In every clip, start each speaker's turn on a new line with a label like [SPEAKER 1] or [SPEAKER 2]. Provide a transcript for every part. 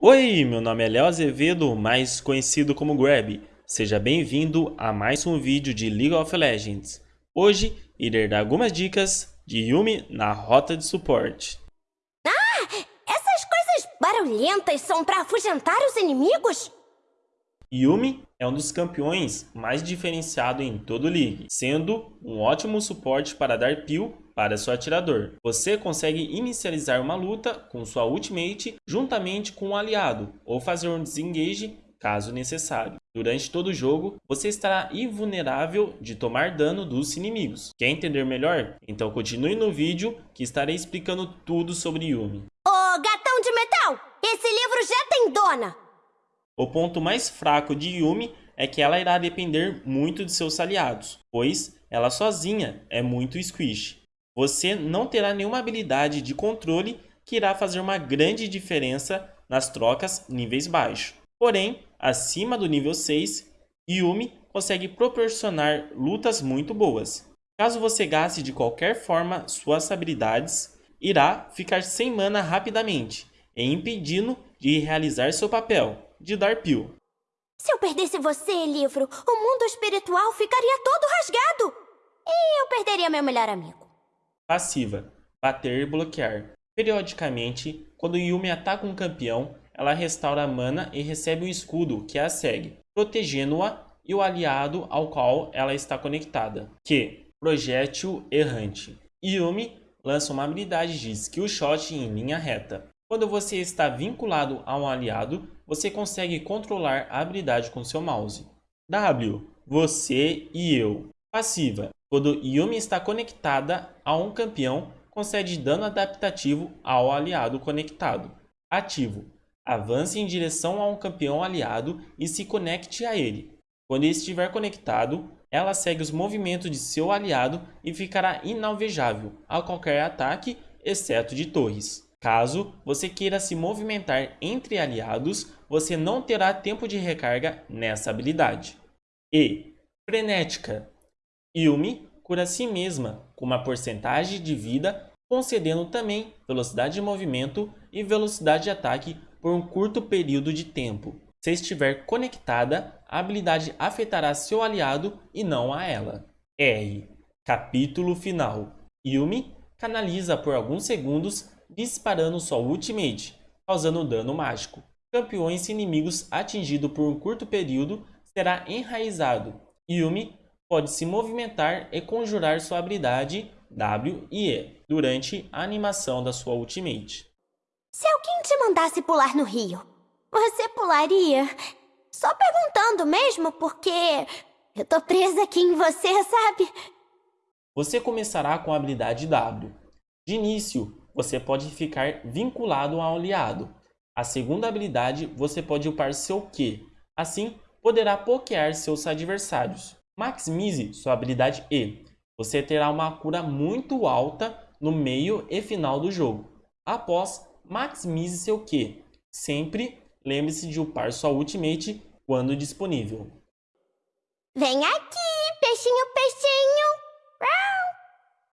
[SPEAKER 1] Oi, meu nome é Léo Azevedo, mais conhecido como Grab. Seja bem-vindo a mais um vídeo de League of Legends. Hoje irei dar algumas dicas de Yumi na rota de suporte.
[SPEAKER 2] Ah, essas coisas barulhentas são para afugentar os inimigos?
[SPEAKER 1] Yumi é um dos campeões mais diferenciado em todo o League, sendo um ótimo suporte para dar peel para seu atirador. Você consegue inicializar uma luta com sua ultimate juntamente com um aliado, ou fazer um disengage caso necessário. Durante todo o jogo, você estará invulnerável de tomar dano dos inimigos. Quer entender melhor? Então continue no vídeo que estarei explicando tudo sobre Yumi.
[SPEAKER 2] Ô, gatão de metal! Esse livro já tem dona!
[SPEAKER 1] O ponto mais fraco de Yumi é que ela irá depender muito de seus aliados, pois ela sozinha é muito squish. Você não terá nenhuma habilidade de controle que irá fazer uma grande diferença nas trocas níveis baixos. Porém, acima do nível 6, Yumi consegue proporcionar lutas muito boas. Caso você gaste de qualquer forma suas habilidades, irá ficar sem mana rapidamente, e impedindo de realizar seu papel, de dar pio.
[SPEAKER 2] Se eu perdesse você, livro, o mundo espiritual ficaria todo rasgado. E eu perderia meu melhor amigo.
[SPEAKER 1] Passiva. Bater e bloquear. Periodicamente, quando Yumi ataca um campeão, ela restaura a mana e recebe um escudo que a segue, protegendo-a e o aliado ao qual ela está conectada, que Projétil Errante. Yumi lança uma habilidade de Skill Shot em linha reta. Quando você está vinculado a um aliado, você consegue controlar a habilidade com seu mouse. W. Você e eu. Passiva. Quando Yumi está conectada a um campeão, concede dano adaptativo ao aliado conectado. Ativo. Avance em direção a um campeão aliado e se conecte a ele. Quando estiver conectado, ela segue os movimentos de seu aliado e ficará inalvejável a qualquer ataque, exceto de torres. Caso você queira se movimentar entre aliados, você não terá tempo de recarga nessa habilidade. E Frenética Yumi cura a si mesma com uma porcentagem de vida, concedendo também velocidade de movimento e velocidade de ataque por um curto período de tempo. Se estiver conectada, a habilidade afetará seu aliado e não a ela. R. Capítulo final. Yumi canaliza por alguns segundos disparando sua ultimate, causando dano mágico. Campeões e inimigos atingidos por um curto período será enraizado. Yumi pode se movimentar e conjurar sua habilidade W e E durante a animação da sua ultimate.
[SPEAKER 2] Se alguém te mandasse pular no rio, você pularia? Só perguntando mesmo, porque eu tô presa aqui em você, sabe?
[SPEAKER 1] Você começará com a habilidade W. De início, você pode ficar vinculado a um aliado. A segunda habilidade, você pode upar seu Q. Assim, poderá pokear seus adversários. Maximize sua habilidade E. Você terá uma cura muito alta no meio e final do jogo. Após, maximize seu Q. Sempre lembre-se de upar sua ultimate quando disponível.
[SPEAKER 2] Vem aqui, peixinho, peixinho!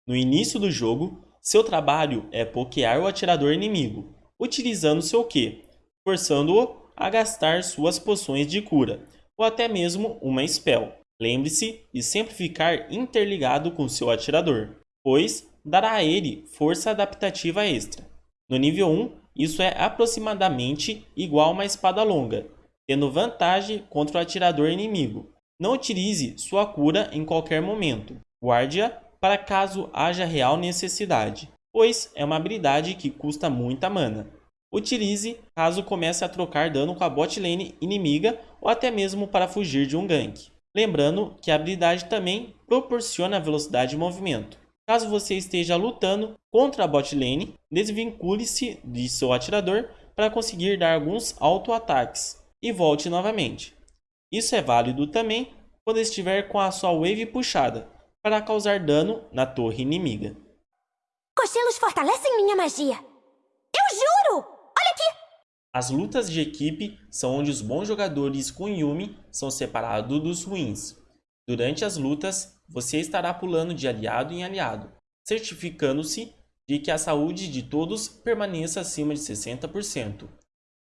[SPEAKER 1] No início do jogo, seu trabalho é pokear o atirador inimigo, utilizando seu Q, forçando-o a gastar suas poções de cura, ou até mesmo uma spell. Lembre-se de sempre ficar interligado com seu atirador, pois dará a ele força adaptativa extra. No nível 1, isso é aproximadamente igual a uma espada longa, tendo vantagem contra o atirador inimigo. Não utilize sua cura em qualquer momento. Guarde-a para caso haja real necessidade, pois é uma habilidade que custa muita mana. Utilize caso comece a trocar dano com a bot lane inimiga ou até mesmo para fugir de um gank. Lembrando que a habilidade também proporciona velocidade de movimento. Caso você esteja lutando contra a bot lane, desvincule-se de seu atirador para conseguir dar alguns auto-ataques e volte novamente. Isso é válido também quando estiver com a sua wave puxada, para causar dano na torre inimiga.
[SPEAKER 2] Cochilos fortalecem minha magia. Eu juro! Olha aqui!
[SPEAKER 1] As lutas de equipe são onde os bons jogadores com Yumi são separados dos ruins. Durante as lutas, você estará pulando de aliado em aliado, certificando-se de que a saúde de todos permaneça acima de 60%.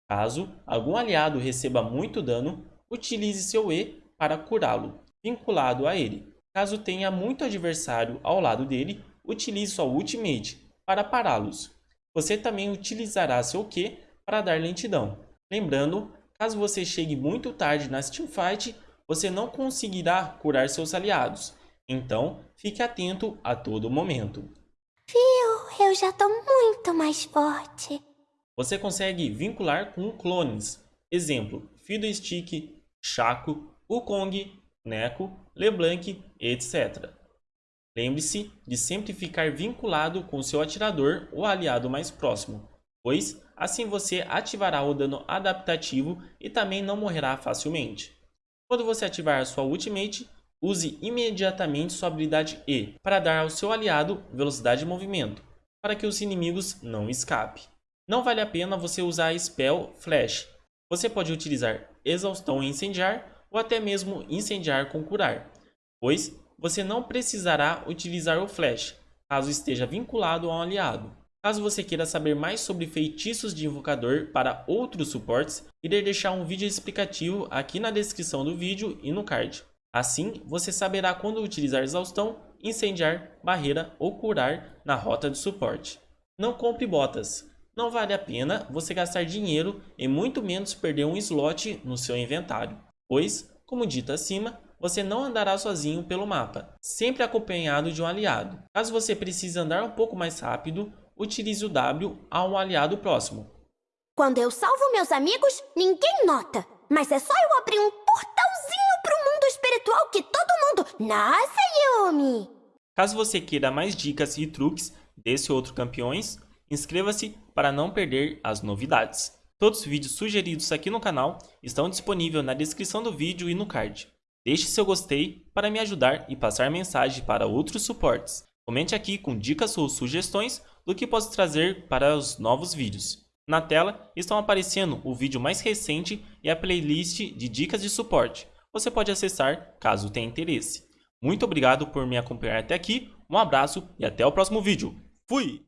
[SPEAKER 1] Caso algum aliado receba muito dano, utilize seu E para curá-lo, vinculado a ele. Caso tenha muito adversário ao lado dele, utilize sua Ultimate para pará-los. Você também utilizará seu Q para dar lentidão. Lembrando, caso você chegue muito tarde na teamfight, você não conseguirá curar seus aliados. Então, fique atento a todo momento.
[SPEAKER 2] Viu? Eu já tô muito mais forte.
[SPEAKER 1] Você consegue vincular com clones. Exemplo, Fiddlestick, Shaco, Wukong, Neko, LeBlanc, etc. Lembre-se de sempre ficar vinculado com seu atirador ou aliado mais próximo, pois assim você ativará o dano adaptativo e também não morrerá facilmente. Quando você ativar sua Ultimate, use imediatamente sua habilidade E para dar ao seu aliado velocidade de movimento, para que os inimigos não escapem. Não vale a pena você usar a Spell Flash. Você pode utilizar Exaustão e Incendiar ou até mesmo Incendiar com Curar, pois você não precisará utilizar o Flash, caso esteja vinculado a um aliado. Caso você queira saber mais sobre feitiços de invocador para outros suportes, irei deixar um vídeo explicativo aqui na descrição do vídeo e no card. Assim, você saberá quando utilizar exaustão, incendiar, barreira ou curar na rota de suporte. Não compre botas. Não vale a pena você gastar dinheiro e muito menos perder um slot no seu inventário, pois, como dito acima, você não andará sozinho pelo mapa, sempre acompanhado de um aliado. Caso você precise andar um pouco mais rápido, utilize o W a um aliado próximo.
[SPEAKER 2] Quando eu salvo meus amigos, ninguém nota. Mas é só eu abrir um portalzinho pro mundo espiritual que todo mundo... Nossa, Yumi!
[SPEAKER 1] Caso você queira mais dicas e truques desse outro campeões, Inscreva-se para não perder as novidades. Todos os vídeos sugeridos aqui no canal estão disponíveis na descrição do vídeo e no card. Deixe seu gostei para me ajudar e passar mensagem para outros suportes. Comente aqui com dicas ou sugestões do que posso trazer para os novos vídeos. Na tela estão aparecendo o vídeo mais recente e a playlist de dicas de suporte. Você pode acessar caso tenha interesse. Muito obrigado por me acompanhar até aqui, um abraço e até o próximo vídeo. Fui!